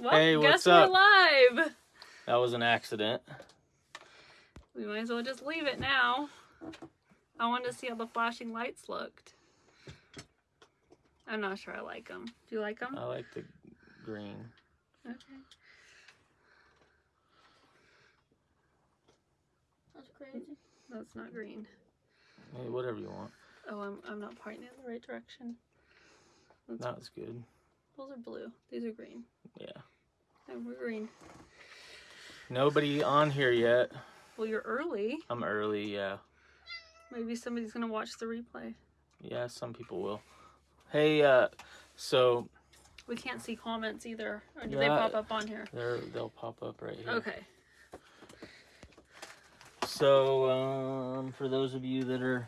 Well, Hey, guess what's we're up? live. That was an accident. We might as well just leave it now. I wanted to see how the flashing lights looked. I'm not sure I like them. Do you like them? I like the green. Okay. That's crazy. That's not green. Hey, whatever you want. Oh, I'm, I'm not pointing in the right direction. That's, That's good. Those are blue. These are green. Yeah. And we're green. Nobody on here yet. Well, you're early. I'm early, yeah. Maybe somebody's gonna watch the replay. Yeah, some people will. Hey, uh, so We can't see comments either. Or do they pop up on here? they're, they'll pop up right here. Okay. So, um, for those of you that are,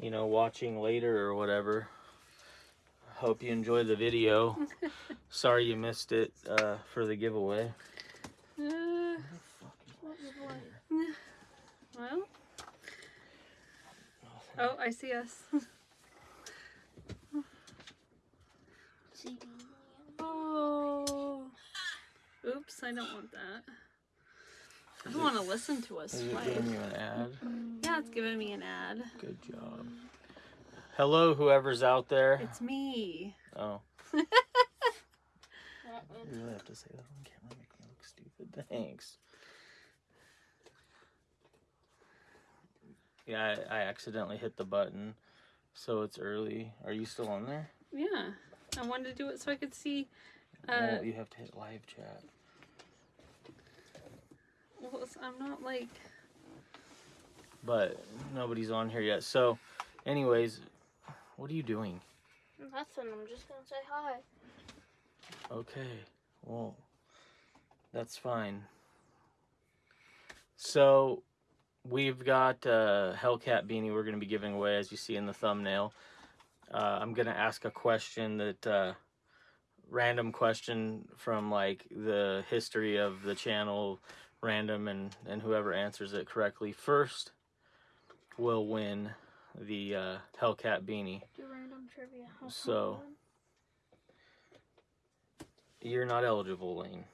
you know, watching later or whatever, hope you enjoy the video. Sorry you missed it uh, for the giveaway. Uh, well. Oh, I see us. Oh. Oops, I don't want that. I don't want to listen to us Is it giving you an ad? Yeah, it's giving me an ad. Good job. Hello, whoever's out there. It's me. Oh, you really have to say that on camera, make me look stupid. Thanks. Yeah, I, I accidentally hit the button, so it's early. Are you still on there? Yeah. I wanted to do it so I could see. Uh, well, you have to hit live chat. well, I'm not like. But nobody's on here yet. So, anyways, what are you doing? Nothing. I'm just gonna say hi. Okay, well, that's fine. So, we've got a Hellcat beanie we're going to be giving away, as you see in the thumbnail. Uh, I'm going to ask a question that, uh, random question from like the history of the channel, random, and, and whoever answers it correctly first will win the uh, Hellcat beanie. Do random trivia. So- fun. You're not eligible, Lane.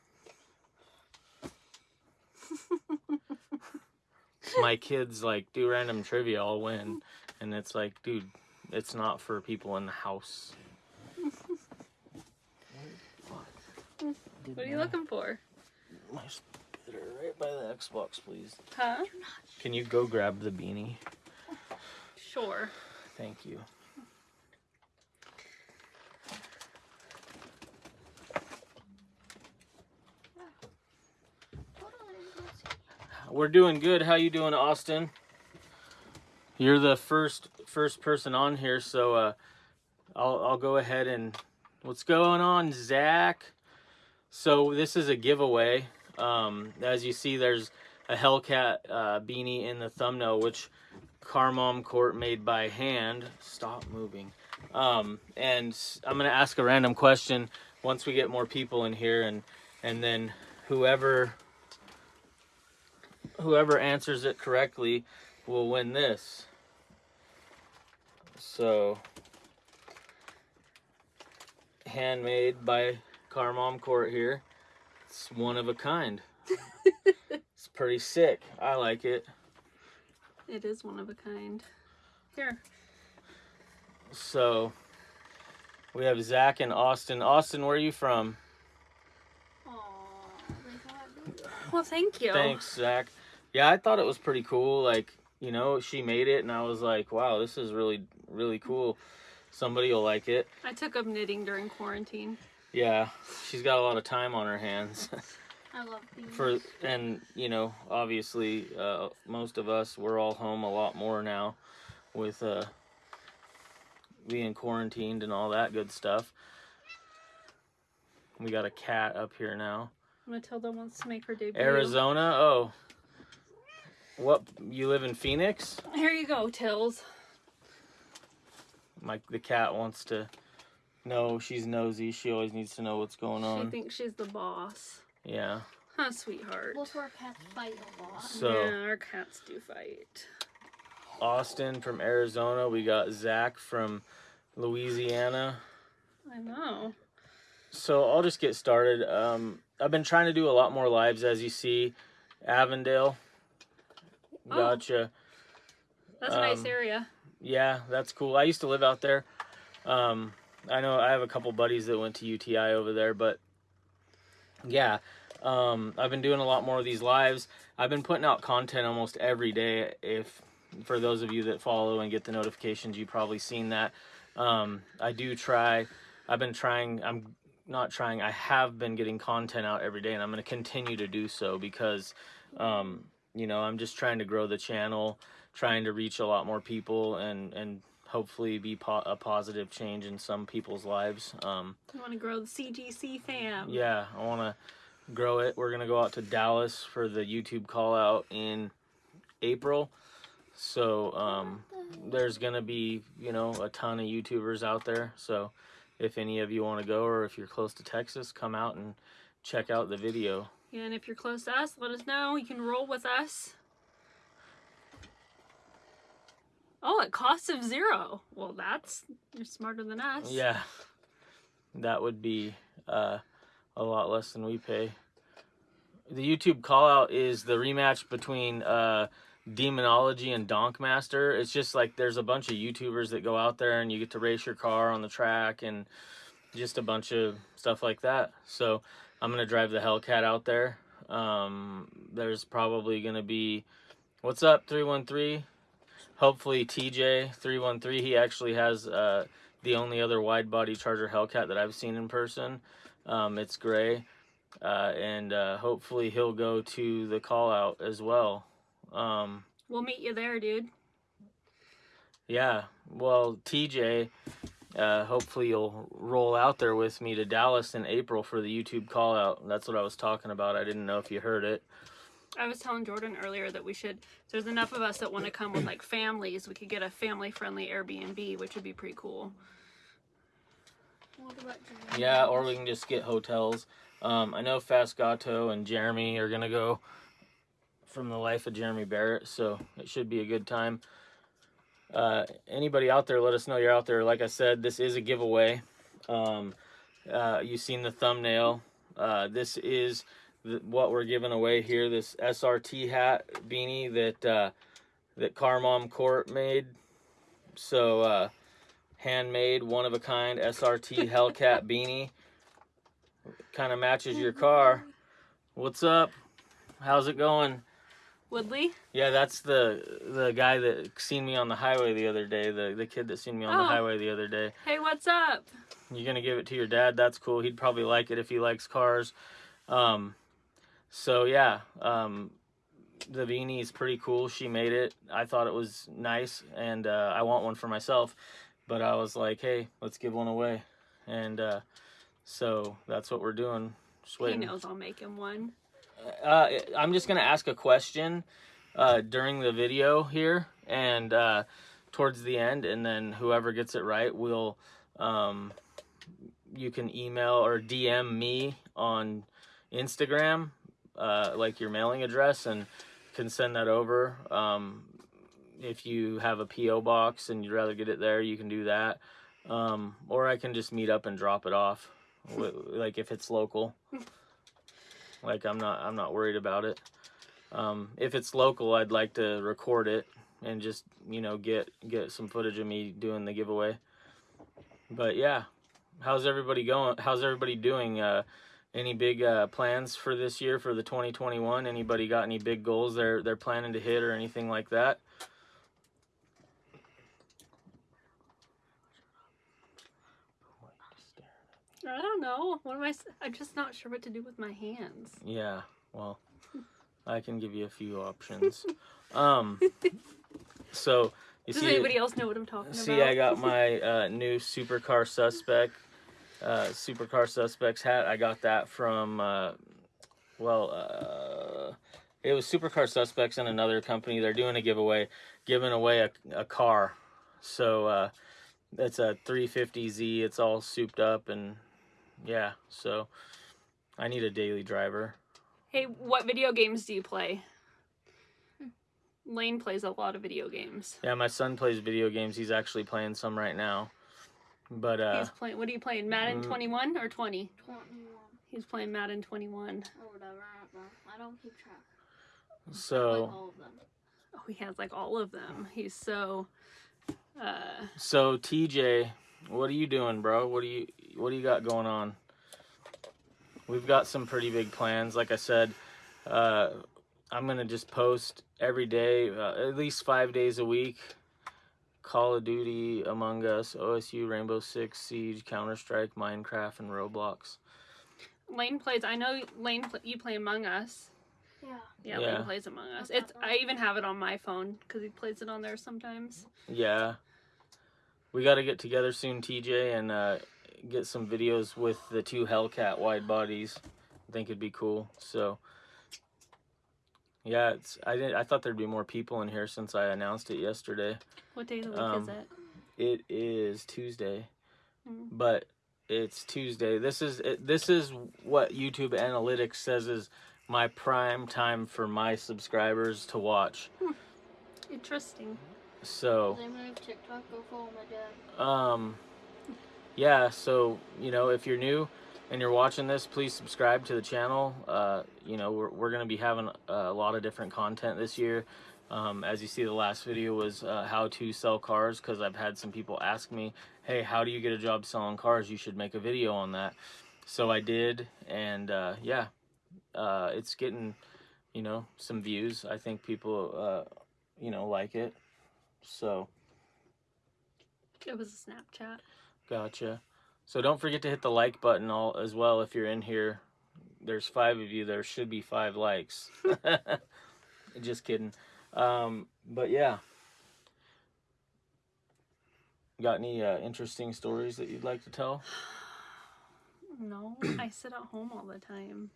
My kids like do random trivia, I'll win. And it's like, dude, it's not for people in the house. What are you looking for? My spitter right by the Xbox, please. Huh? Can you go grab the beanie? Sure. Thank you. We're doing good. How you doing, Austin? You're the first first person on here, so uh, I'll I'll go ahead and what's going on, Zach? So this is a giveaway. Um, as you see, there's a Hellcat uh, beanie in the thumbnail, which Carmom Court made by hand. Stop moving. Um, and I'm gonna ask a random question once we get more people in here, and and then whoever whoever answers it correctly will win this. So, handmade by Carmom Court here. It's one of a kind. it's pretty sick. I like it. It is one of a kind. Here. So, we have Zach and Austin. Austin, where are you from? Aw, they got me. Well, thank you. Thanks, Zach. Yeah, I thought it was pretty cool. Like, you know, she made it, and I was like, wow, this is really, really cool. Somebody will like it. I took up knitting during quarantine. Yeah, she's got a lot of time on her hands. I love. For and you know, obviously, uh, most of us we're all home a lot more now, with uh, being quarantined and all that good stuff. We got a cat up here now. Matilda wants to make her debut. Arizona. Oh, what? You live in Phoenix? Here you go, Tills. My the cat wants to know. She's nosy. She always needs to know what's going on. She thinks she's the boss. Yeah. Huh, sweetheart. Both our cats fight a lot. So yeah, our cats do fight. Austin from Arizona. We got Zach from Louisiana. I know. so I'll just get started. Um, I've been trying to do a lot more lives, as you see. Avondale. Oh. Gotcha. That's a nice Um, area. Yeah, that's cool. I used to live out there. Um, I know I have a couple buddies that went to UTI over there, but yeah, um, I've been doing a lot more of these lives. I've been putting out content almost every day. If for those of you that follow and get the notifications, you've probably seen that. Um, I do try. I've been trying. I'm not trying. I have been getting content out every day, and I'm going to continue to do so because, um, you know, I'm just trying to grow the channel trying to reach a lot more people and and hopefully be po- a positive change in some people's lives. Um, You want to grow the CGC fam. yeah, I want to grow it. We're gonna go out to Dallas for the YouTube call out in April. So um, there's gonna be you know a ton of YouTubers out there. So if any of you want to go or if you're close to Texas, come out and check out the video. Yeah, And if you're close to us, let us know. You can roll with us. Oh, at cost of zero. Well, that's you're smarter than us. Yeah, that would be uh, a lot less than we pay. The YouTube call out is the rematch between uh, Demonology and Donkmaster. It's just like there's a bunch of YouTubers that go out there and you get to race your car on the track and just a bunch of stuff like that. So I'm gonna drive the Hellcat out there. Um, there's probably gonna be, what's up, three one three. Hopefully TJ three one three. He actually has uh, the only other wide body Charger Hellcat that I've seen in person. Um, it's gray, uh, and uh, hopefully he'll go to the call out as well. Um, We'll meet you there, dude. yeah, well, TJ, uh, hopefully you'll roll out there with me to Dallas in April for the YouTube call out. That's what I was talking about. I didn't know if you heard it. I was telling Jordan earlier that we should. There's enough of us that want to come with like families. We could get a family-friendly Airbnb, which would be pretty cool. What about Yeah, or we can just get hotels. Um, I know Fast Gato and Jeremy are gonna go from the life of Jeremy Barrett, so it should be a good time. Uh, anybody out there, let us know you're out there. Like I said, this is a giveaway. Um, uh, you've seen the thumbnail. Uh, this is the, what we're giving away here. This SRT hat beanie that uh, that Car Mom Court made. So uh, handmade, one of a kind SRT Hellcat beanie. Kind of matches your car. What's up? How's it going? Woodley? Yeah, that's the the guy that seen me on the highway the other day. The the kid that seen me on the Oh. highway the other day. Hey, what's up? You're gonna give it to your dad? That's cool. He'd probably like it if he likes cars. Um, so yeah, um, the beanie is pretty cool. She made it. I thought it was nice, and uh, I want one for myself. But I was like, hey, let's give one away, and uh, so that's what we're doing. Just He knows I'll make him one. Uh, I'm just gonna ask a question uh, during the video here, and uh, towards the end, and then whoever gets it right will. Um, you can email or DM me on Instagram, uh, like your mailing address, and can send that over. Um, if you have a PO box and you'd rather get it there, you can do that. Um, or I can just meet up and drop it off, like if it's local. Like I'm not I'm not worried about it. Um, if it's local, I'd like to record it and just you know get get some footage of me doing the giveaway. But yeah, how's everybody going? How's everybody doing? Uh, any big uh, plans for this year for the 2021? Anybody got any big goals they're they're planning to hit or anything like that? I don't know. What am I? I'm just not sure what to do with my hands. Yeah, well, I can give you a few options. um, so you Does see, anybody else know what I'm talking see, about? See, I got my uh, new supercar suspect, uh, supercar suspects hat. I got that from, uh, well, uh, it was supercar suspects and another company. They're doing a giveaway, giving away a, a car. So uh, it's a 350Z. It's all souped up and yeah. So I need a daily driver. Hey, what video games do you play? Lane plays a lot of video games. Yeah, my son plays video games. He's actually playing some right now. But uh, He's playing. What are you playing? Madden Mm. 21 or 20? 21 He's playing Madden 21. or whatever. I don't know. I don't keep track. Like so all of them. Oh, he has like all of them. He's so. Uh, so TJ, what are you doing, bro? What do you what do you got going on? We've got some pretty big plans. Like I said, uh, I'm gonna just post every day, uh, at least five days a week. Call of Duty, Among Us, OSU, Rainbow Six Siege, Counter Strike, Minecraft, and Roblox. Lane plays. I know Lane. Pl- you play Among Us. Yeah. Yeah, Yeah. Lane plays Among Us. It's. I even have it on my phone because he plays it on there sometimes. Yeah. We got to get together soon, TJ, and uh, get some videos with the two Hellcat wide bodies. I think it'd be cool. So, yeah, it's. I didn't. I thought there'd be more people in here since I announced it yesterday. What day of the week Um, is it? It is Tuesday, Mm. but it's Tuesday. This is it, this is what YouTube analytics says is my prime time for my subscribers to watch. Interesting. So. Does anyone have TikTok? Go follow my dad. Um, yeah, so, you know, if you're new and you're watching this, please subscribe to the channel. Uh, you know, we're, we're going to be having a lot of different content this year. Um, as you see, the last video was uh, how to sell cars because I've had some people ask me, hey, how do you get a job selling cars? You should make a video on that. So I did, and uh, yeah, uh, it's getting, you know, some views. I think people, uh, you know, like it. So. It was a Snapchat. Gotcha. So don't forget to hit the like button all as well if you're in here. There's five of you. There should be five likes. Just kidding. Um, but yeah. Got any uh, interesting stories that you'd like to tell? No, I sit at home all the time.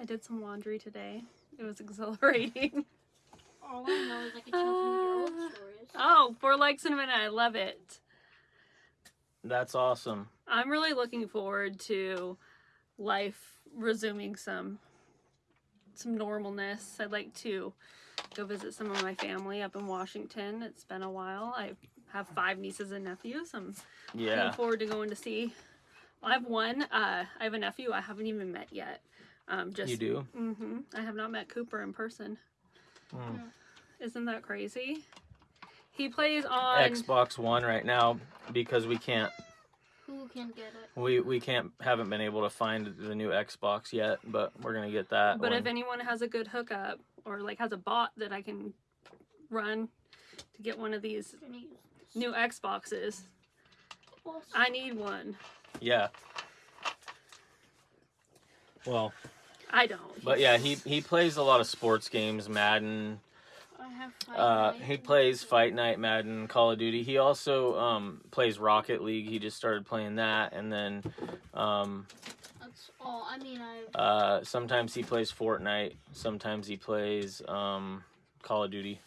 I did some laundry today. It was exhilarating. All I know is I can tell some of your old Uh, stories. Oh, four likes in a minute. I love it. That's awesome. I'm really looking forward to life resuming some some normalness. I'd like to go visit some of my family up in Washington. It's been a while. I have five nieces and nephews. I'm Yeah. looking forward to going to see. I have one. Uh, I have a nephew I haven't even met yet. Um, just You do? Mm-hmm. I have not met Cooper in person. Hmm. Isn't that crazy? He plays on. Xbox One right now because we can't Who can get it? we we can't haven't been able to find the new Xbox yet, but we're gonna get that. But if anyone has a good hookup or like has a bot that I can run to get one of these Gonna use this. new Xboxes, I need one. yeah. Well, I don't. But yeah, he he plays a lot of sports games, Madden. I have five Uh, he plays Fight Night, Madden, Call of Duty. He also um, plays Rocket League. He just started playing that, and then um, That's all. I mean, I. uh, sometimes he plays Fortnite. Sometimes he plays um, Call of Duty.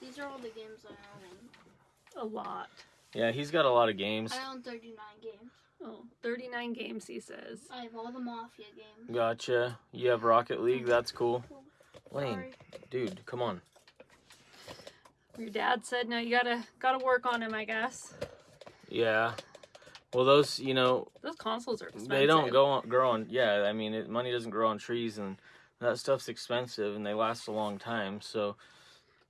These are all the games I own. a lot. Yeah, he's got a lot of games. I own 39 games. Oh, 39 games, he says. I have all the Mafia games. Gotcha. You have Rocket League. That's cool. Lane, Sorry. dude, come on. Your dad said, no, you gotta gotta work on him, I guess. Yeah. Well, those you know Those consoles are expensive. They don't go on, grow on. Yeah, I mean, it, money doesn't grow on trees, and that stuff's expensive, and they last a long time. So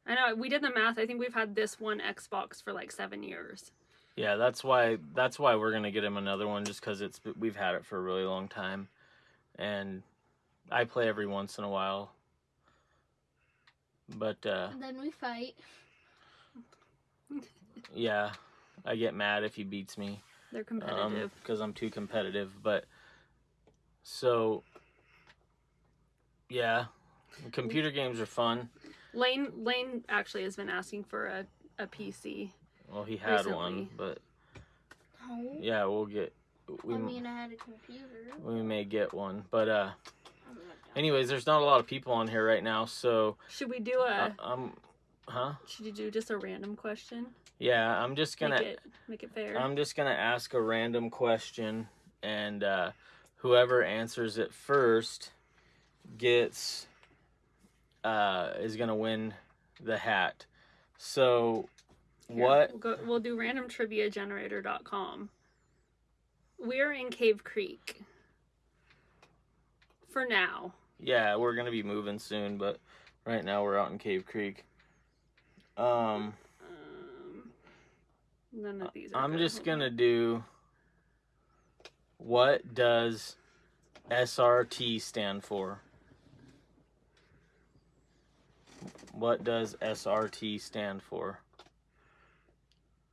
I know, we did the math. I think we've had this one Xbox for like seven years. yeah, that's why that's why we're gonna get him another one, just because it's we've had it for a really long time, and I play every once in a while. But uh, And then we fight. Yeah, I get mad if he beats me. They're competitive. because I'm too competitive. But so, yeah, computer games are fun. Lane Lane actually has been asking for a, a PC. Well, he had one, but No. yeah, we'll get. We, I mean, I had a computer. we may get one, but uh, I'm not done. anyways, there's not a lot of people on here right now, so Should we do a? uh, I'm, huh? should you do just a random question? Yeah, I'm just gonna. make it make it fair. I'm just gonna ask a random question, and uh, whoever answers it first gets uh, is gonna win the hat. So, Here, what? We'll, go, we'll do randomtriviagenerator.com. We're in Cave Creek. For now. Yeah, we're gonna be moving soon, but right now we're out in Cave Creek. Um, Um, none of these are I'm good. just gonna do. What does SRT stand for? What does SRT stand for?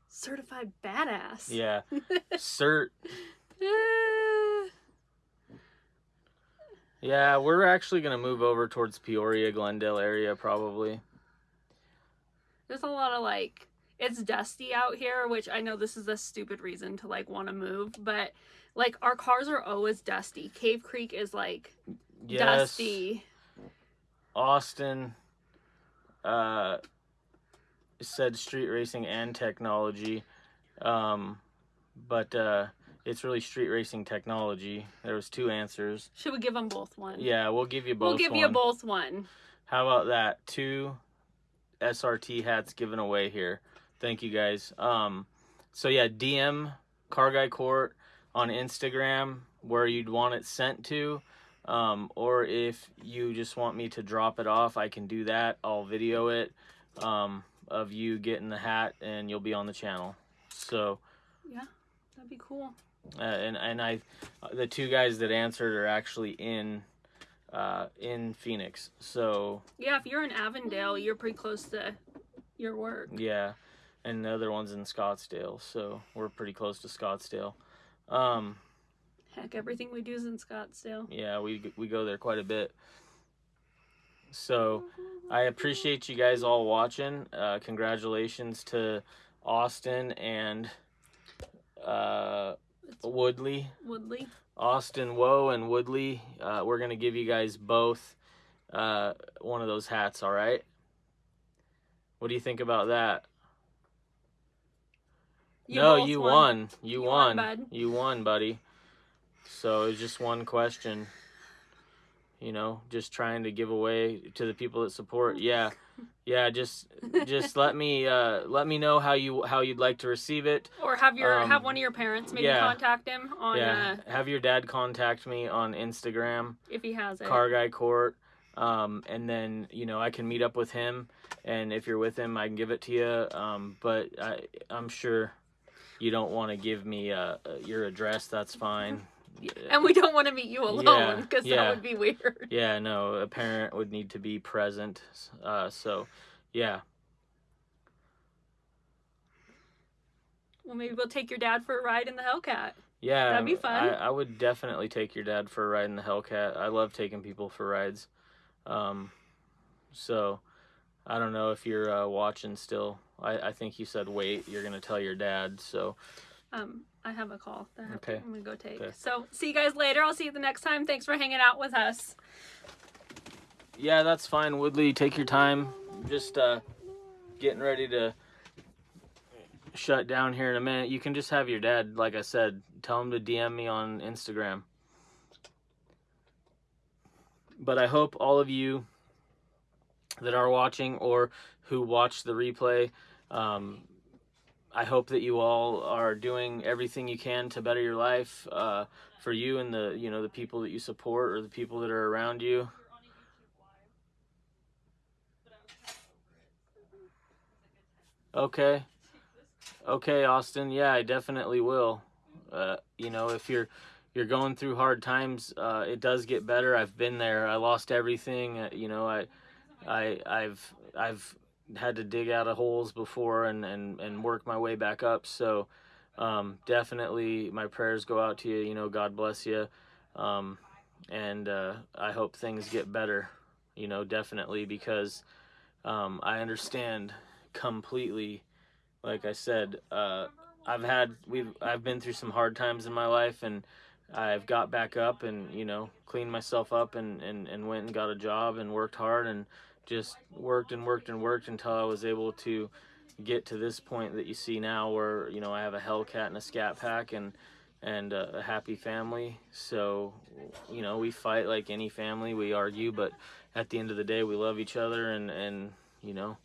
Certified badass. Yeah, cert. Yeah, we're actually gonna move over towards Peoria, Glendale area probably. There's a lot of like it's dusty out here, which I know this is a stupid reason to like want to move, but like our cars are always dusty. Cave Creek is like Yes, dusty. Austin. Uh, said street racing and technology, um, but uh, it's really street racing technology. There was two answers. Should we give them both one? Yeah, we'll give you both. we'll give you both one. How about that? Two SRT hats given away here. Thank you guys. Um, so yeah, DM Car Guy Court on Instagram where you'd want it sent to. Um, or if you just want me to drop it off, I can do that. I'll video it um, of you getting the hat, and you'll be on the channel. So, yeah, That'd be cool. uh, and and I, the two guys that answered are actually in, uh, in Phoenix. So Yeah, if you're in Avondale, you're pretty close to your work. Yeah, and the other one's in Scottsdale, so we're pretty close to Scottsdale. Um, Heck, everything we do is in Scottsdale. yeah, we we go there quite a bit. So I appreciate you guys all watching. Uh, congratulations to Austin and uh, Woodley. Woodley. Austin Woe and Woodley. Uh, we're gonna give you guys both uh, one of those hats. All right. What do you think about that? no, you won. You, You won. won, bud. You won, buddy. So it's just one question. You know, just trying to give away to the people that support. Yeah, yeah. Just, just let me, uh, let me know how you how you'd like to receive it. Or have your Um, have one of your parents maybe yeah. contact him on yeah, uh, have your dad contact me on Instagram, if he has it. Car Guy Court, um, and then you know I can meet up with him, and if you're with him, I can give it to you. Um, but I, I'm sure you don't want to give me uh, uh, your address. That's fine. And we don't want to meet you alone Yeah, because yeah. that would be weird. Yeah, no, a parent would need to be present. Uh, so, yeah, Well, maybe we'll take your dad for a ride in the Hellcat. yeah, That'd be fun. I, I would definitely take your dad for a ride in the Hellcat. I love taking people for rides. Um, so, I don't know if you're uh, watching still. I, I think you said wait. You're gonna tell your dad. So, Um, I have a call that I have Okay. to, I'm gonna go take. Okay. So see you guys later. I'll see you the next time. Thanks for hanging out with us. yeah, that's fine. Woodley, take your time. Just uh, getting ready to shut down here in a minute. You can just have your dad, like I said, tell him to DM me on Instagram. But I hope all of you that are watching or who watch the replay, um, I hope that you all are doing everything you can to better your life uh, for you and the you know the people that you support or the people that are around you. Okay. Okay, Austin. Yeah, I definitely will. Uh, you know, if you're you're going through hard times, uh, it does get better. I've been there. I lost everything. Uh, you know, I, I, I've I've had to dig out of holes before and and and work my way back up. So, um, definitely, my prayers go out to you. You know, God bless you, um, and uh, I hope things get better. You know, definitely because um, I understand completely. Like I said, uh, I've had we've I've been through some hard times in my life, and I've got back up and you know cleaned myself up and and and went and got a job and worked hard and just worked and worked and worked until I was able to get to this point that you see now, where you know I have a Hellcat and a Scat Pack and and a, happy family. So you know we fight like any family, we argue, but at the end of the day, we love each other and and you know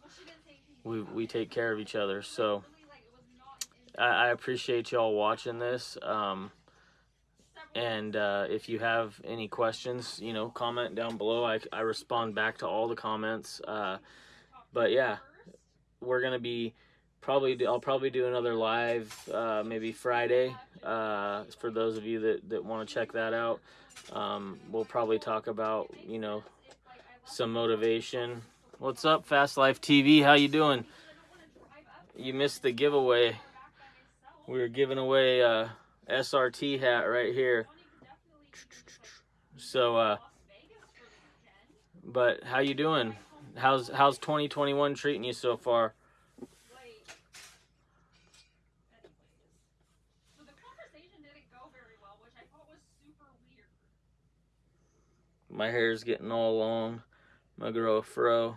we we take care of each other. So I, I appreciate y'all watching this. Um, and uh, if you have any questions, you know, comment down below. I, I respond back to all the comments. Uh, but yeah, we're gonna be probably I'll probably do another live uh, maybe Friday uh, for those of you that, that want to check that out. Um, we'll probably talk about you know some motivation. What's up, Fast Life TV? How you doing? You missed the giveaway. We were giving away a SRT hat right here. So, uh, but how you doing? How's how's 2021 treating you so far? My hair's getting all long. Gonna grow a fro.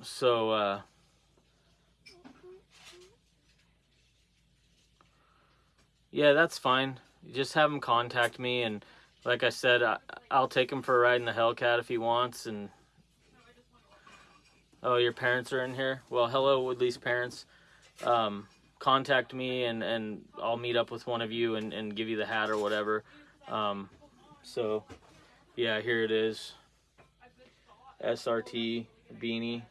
So, uh, yeah, that's fine. Just have him contact me, and like I said, I, I'll take him for a ride in the Hellcat if he wants. And oh, your parents are in here. Well, hello, Woodley's parents. Um, contact me, and and I'll meet up with one of you and and give you the hat or whatever. Um, so, yeah, here it is. SRT beanie.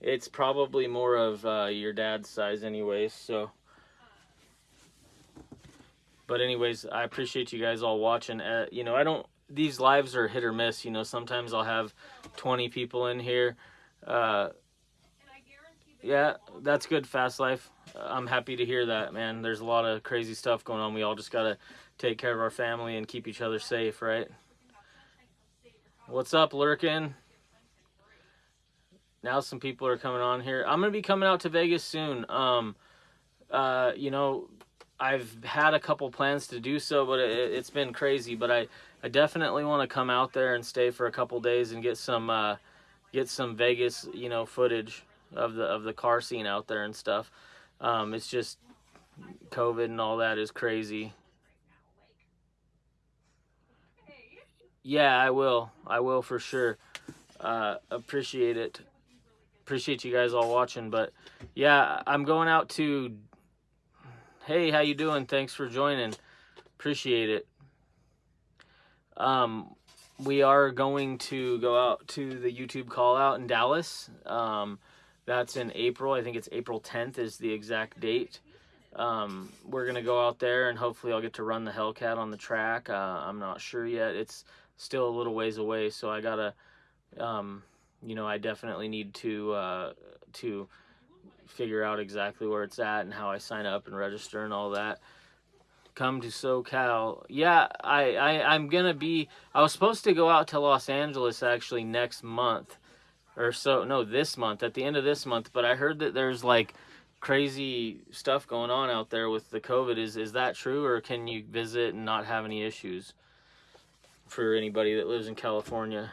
It's probably more of uh, your dad's size, anyways. So, but anyways, I appreciate you guys all watching. Uh, you know, I don't. These lives are hit or miss. You know, sometimes I'll have 20 people in here. Uh, yeah, that's good, Fast Life. I'm happy to hear that, man. There's a lot of crazy stuff going on. We all just gotta take care of our family and keep each other safe, right? What's up, Lurkin? Now some people are coming on here. I'm gonna be coming out to Vegas soon. Um, uh, you know, I've had a couple plans to do so, but it, has been crazy. But I, I definitely want to come out there and stay for a couple days and get some, uh, get some Vegas, you know, footage of the of the car scene out there and stuff. Um, it's just COVID and all that is crazy. Yeah, I will. I will for sure. Uh, appreciate it. Appreciate you guys all watching. But yeah, I'm going out to. Hey, how you doing? Thanks for joining. Appreciate it. Um, we are going to go out to the YouTube call out in Dallas. Um, that's in April. I think it's April 10th is the exact date. Um, we're gonna go out there and hopefully I'll get to run the Hellcat on the track. Uh, I'm not sure yet. It's still a little ways away, so I gotta, um, you know, I definitely need to uh, to figure out exactly where it's at and how I sign up and register and all that. Come to SoCal. Yeah, I, I I'm gonna be. I was supposed to go out to Los Angeles actually next month or so no this month at the end of this month but i heard that there's like crazy stuff going on out there with the covid is is that true or can you visit and not have any issues for anybody that lives in california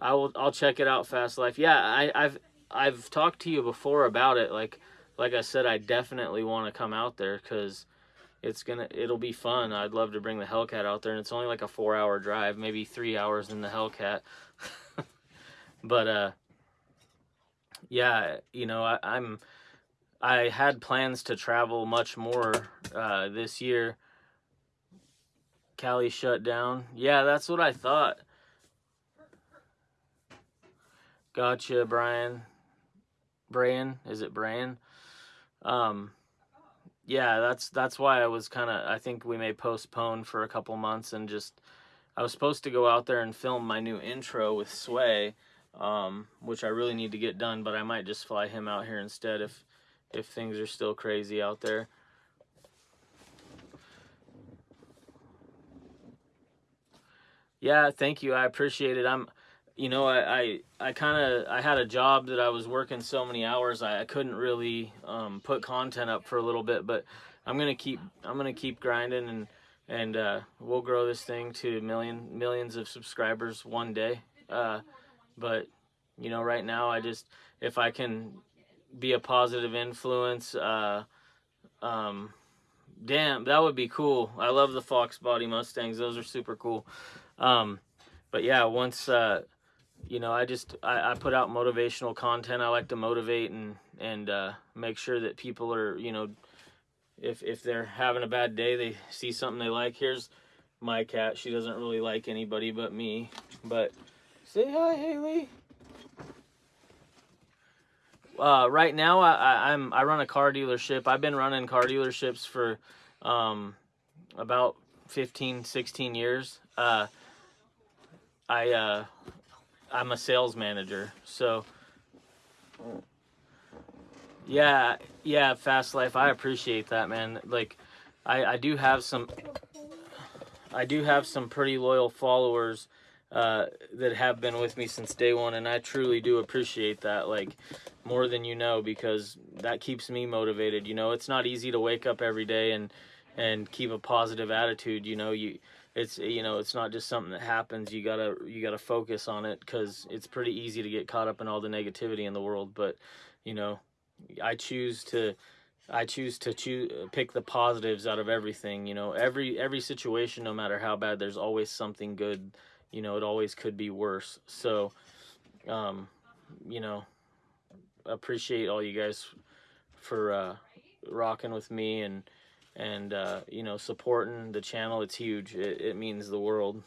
i will i'll check it out fast life yeah i i've i've talked to you before about it like like i said i definitely want to come out there because it's gonna it'll be fun. I'd love to bring the hellcat out there and it's only like a four hour drive maybe three hours in the hellcat. But uh yeah you know I, i'm i had plans to travel much more uh this year. Cali shut down. Yeah that's what i thought. Gotcha brian brian is it brian um yeah that's that's why i was kind of i think we may postpone for a couple months and just i was supposed to go out there and film my new intro with sway um, which I really need to get done, but I might just fly him out here instead if if things are still crazy out there. Yeah, thank you. I appreciate it. I'm, you know, I I, I kind of I had a job that I was working so many hours I, I couldn't really um, put content up for a little bit, but I'm gonna keep I'm gonna keep grinding and and uh, we'll grow this thing to million millions of subscribers one day. Uh, but you know right now i just if i can be a positive influence uh um damn that would be cool i love the fox body mustangs those are super cool um but yeah once uh you know, I just I, I put out motivational content. I like to motivate and and uh, make sure that people are you know, if if they're having a bad day, they see something they like. Here's my cat. She doesn't really like anybody but me. But say hi, Haley. Uh, right now, I, I, I'm I run a car dealership. I've been running car dealerships for um, about 15, 16 years. Uh, I uh, I'm a sales manager, so yeah, yeah, fast life. I appreciate that, man. Like, I I do have some I do have some pretty loyal followers uh, that have been with me since day one, and I truly do appreciate that. Like more than you know, because that keeps me motivated. You know, it's not easy to wake up every day and and keep a positive attitude. You know, you it's you know it's not just something that happens you gotta you gotta focus on it because it's pretty easy to get caught up in all the negativity in the world but you know i choose to i choose to choose pick the positives out of everything you know. Every every situation no matter how bad there's always something good you know it always could be worse. So um you know appreciate all you guys for uh rocking with me and and uh, you know supporting the channel it's huge. It, it means the world.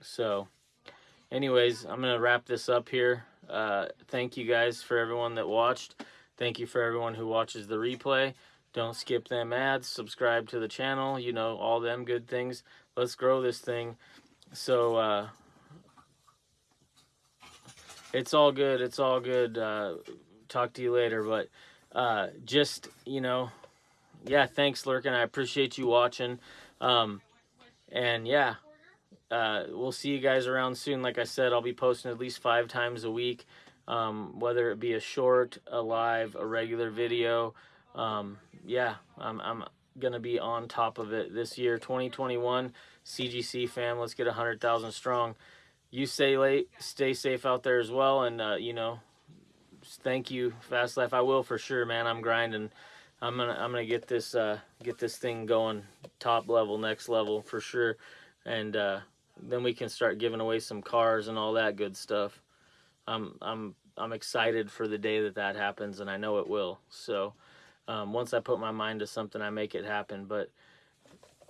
So anyways i'm gonna wrap this up here. Uh, thank you guys for everyone that watched. Thank you for everyone who watches the replay. Don't skip them ads. Subscribe to the channel. You know all them good things. Let's grow this thing. So uh, it's all good. It's all good. Uh, talk to you later. But uh, just you know yeah, thanks, Lurkin. I appreciate you watching. Um, and yeah, uh, we'll see you guys around soon. Like I said, I'll be posting at least five times a week, um, whether it be a short, a live, a regular video. Um, yeah, I'm, I'm going to be on top of it this year, 2021. CGC fam, let's get 100,000 strong. You stay late, stay safe out there as well. And, uh, you know, thank you, Fast Life. I will for sure, man. I'm grinding. I'm gonna I'm gonna get this uh, get this thing going top level, next level for sure, and uh, then we can start giving away some cars and all that good stuff. I'm I'm I'm excited for the day that that happens, and I know it will. So um, once I put my mind to something, I make it happen. But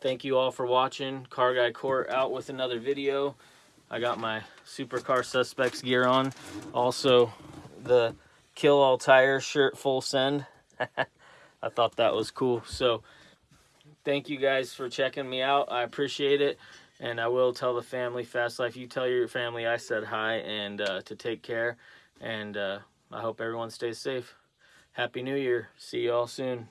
thank you all for watching. Car Guy Court out with another video. I got my Supercar Suspects gear on. Also, the Kill All Tire shirt full send. I thought that was cool. So thank you guys for checking me out. I appreciate it. And I will tell the family, Fast Life, you tell your family I said hi and uh, to take care. And uh, I hope everyone stays safe. Happy New Year. See you all soon.